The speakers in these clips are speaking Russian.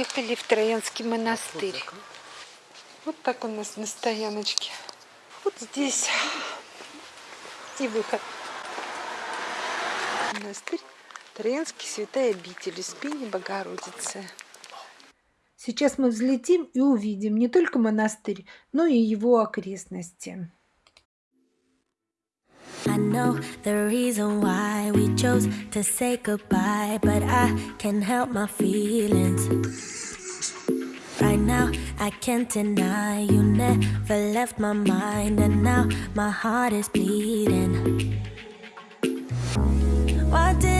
Ехали в Троянский монастырь. Вот так у нас на стояночке. Вот здесь и выход. Монастырь Троянский Святая Обитель, Успение Богородицы. Сейчас мы взлетим и увидим не только монастырь, но и его окрестности. I know the reason why we chose to say goodbye, but I can't help my feelings. Right now, I can't deny you never left my mind, and now my heart is bleeding. Why did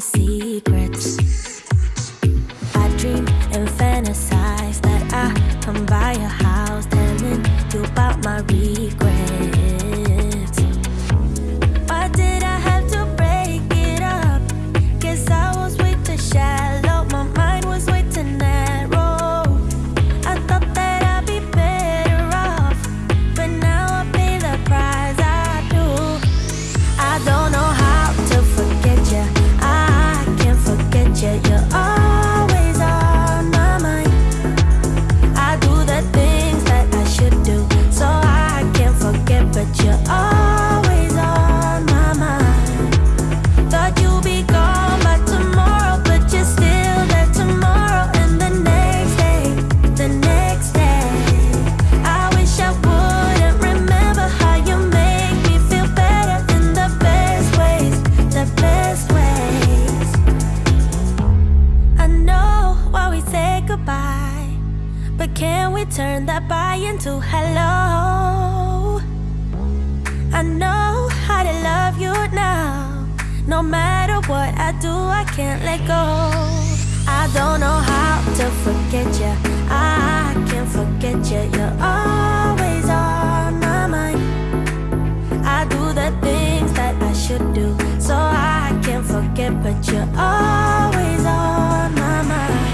see No matter what I do, I can't let go. I don't know how to forget you. I can't forget you. You're always on my mind. I do the things that I should do, so I can't forget. But you're always on my mind.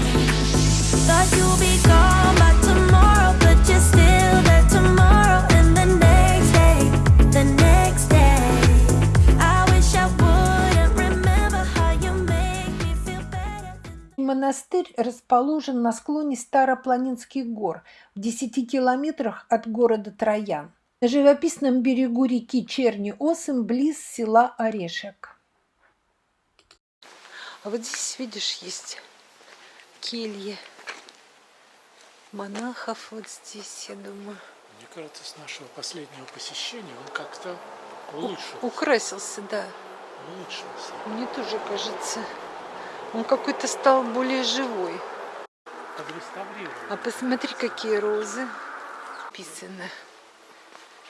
Монастырь расположен на склоне Старопланинских гор в 10 километрах от города Троян, на живописном берегу реки Черни-Осым, близ села Орешек. А вот здесь, видишь, есть кельи монахов вот здесь, я думаю. Мне кажется, с нашего последнего посещения он как-то улучшился. Украсился, да. Улучшился. Мне тоже кажется, он какой-то стал более живой. А посмотри, какие розы. Написано.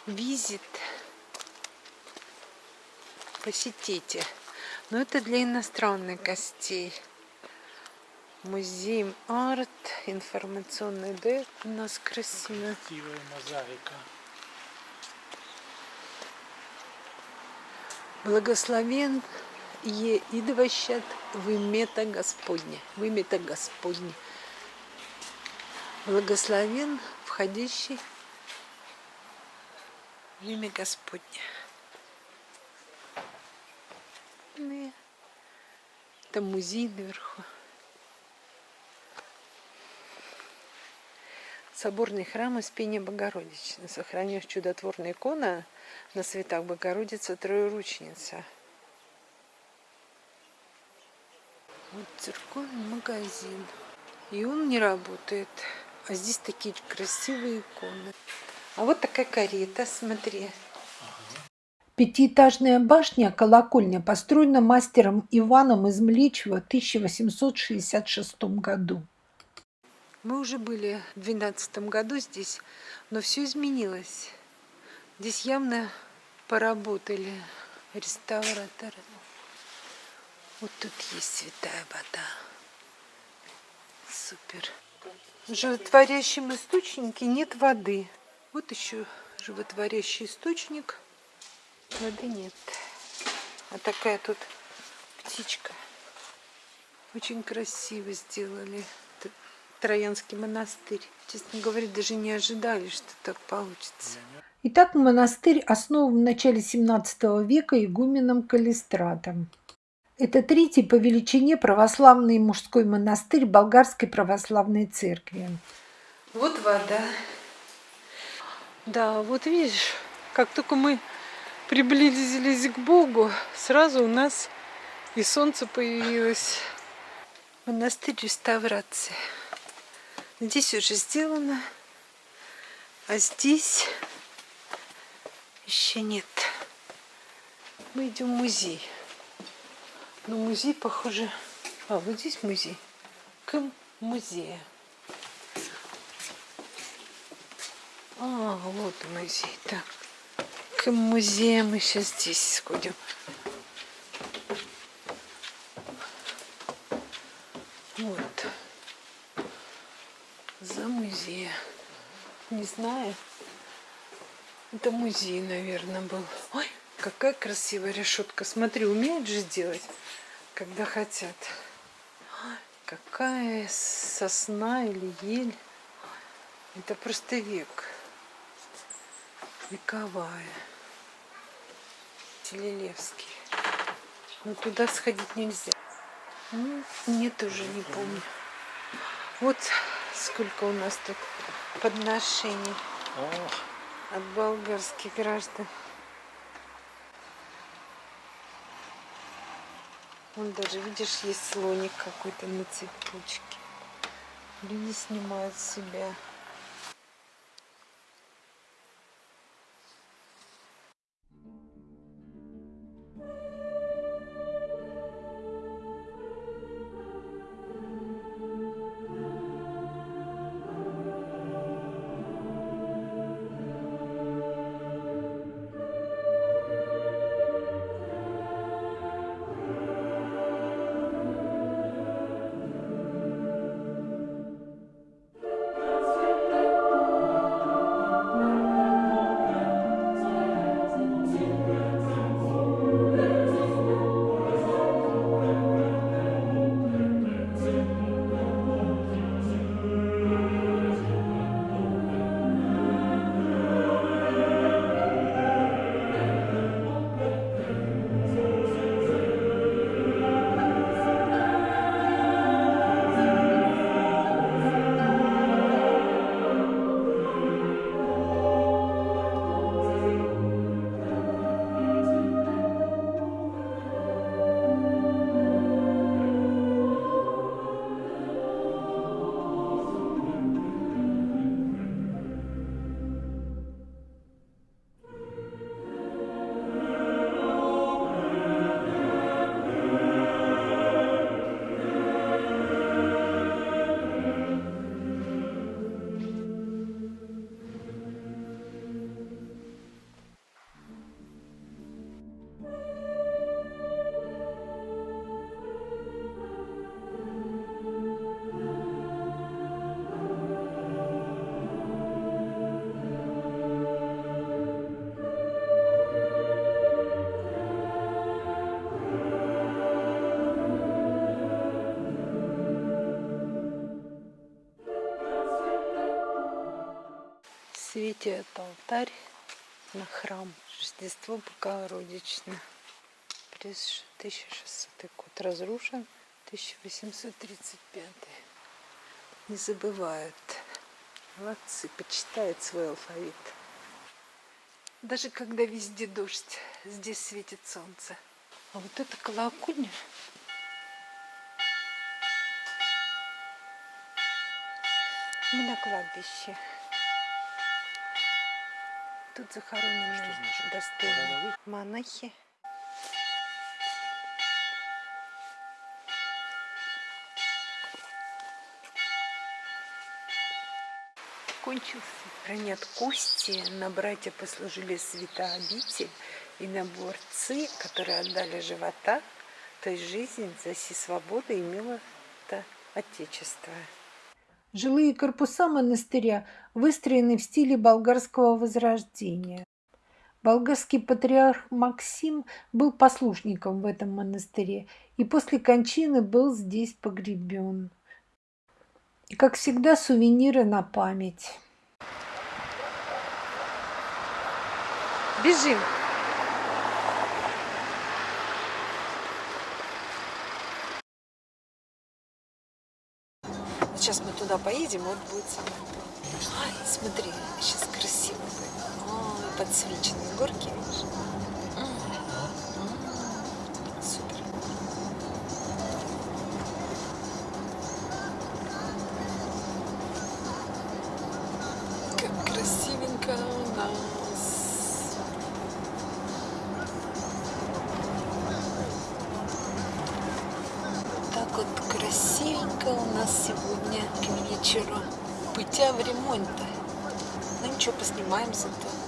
Визит. Посетите. Но это для иностранных гостей. Музей арт, информационный дек у нас красиво. Красивая мозаика. Благословен е идващат в имета Господне. В имета Господне. Благословен входящий в имя Господне. Там музей наверху. Соборный храм Успения Богородичны. Сохранив чудотворная икона на цветах Богородица Троеручница. Вот церковный магазин. И он не работает. А здесь такие красивые иконы. А вот такая карета, смотри. Пятиэтажная башня, колокольня, построена мастером Иваном из Млечева в 1866 году. Мы уже были в 2012 году здесь, но все изменилось. Здесь явно поработали реставраторы. Вот тут есть святая вода. Супер. В животворящем источнике нет воды. Вот еще животворящий источник. Воды нет. А такая тут птичка. Очень красиво сделали. Троянский монастырь. Честно говоря, даже не ожидали, что так получится. Итак, монастырь основан в начале 17 века игуменом Калистратом. Это третий по величине православный мужской монастырь Болгарской православной церкви. Вот вода. Да, вот видишь, как только мы приблизились к Богу, сразу у нас и солнце появилось. Монастырь реставрации. Здесь уже сделано, а здесь еще нет. Мы идем в музей. Но музей, похоже... А, вот здесь музей. К музею. А, вот музей. Так, к музею мы сейчас здесь сходим. Вот. За музей. Не знаю. Это музей, наверное, был. Ой, какая красивая решетка. Смотри, умеют же делать когда хотят. Какая сосна или ель. Это просто век. Вековая. Телелевский. Но туда сходить нельзя. Ну, нет, уже не помню. Вот сколько у нас тут подношений от болгарских граждан. Вон даже, видишь, есть слоник какой-то на цепочке. Люди снимают себя. Светит алтарь на храм Рождество Богородичное. 1600 год разрушен, 1835. Не забывают. Молодцы, почитают свой алфавит. Даже когда везде дождь, здесь светит солнце. А вот это колокольня. Мы на кладбище. Тут захоронены достойные монахи. Кончился. Хранят кости, на братья послужили святообитель и на борцы, которые отдали живота, то есть жизнь за си свободу имела это отечество. Жилые корпуса монастыря выстроены в стиле болгарского возрождения. Болгарский патриарх Максим был послушником в этом монастыре и после кончины был здесь погребен. И, как всегда, сувениры на память. Бежим! Вот Сейчас мы туда поедем, вот будет самое. Ай, смотри, сейчас красиво. Ой, подсвеченные горки, Супер. Как красивенько у нас. Сегодня к вечеру. Путя в ремонте. Ну ничего, поснимаем зато.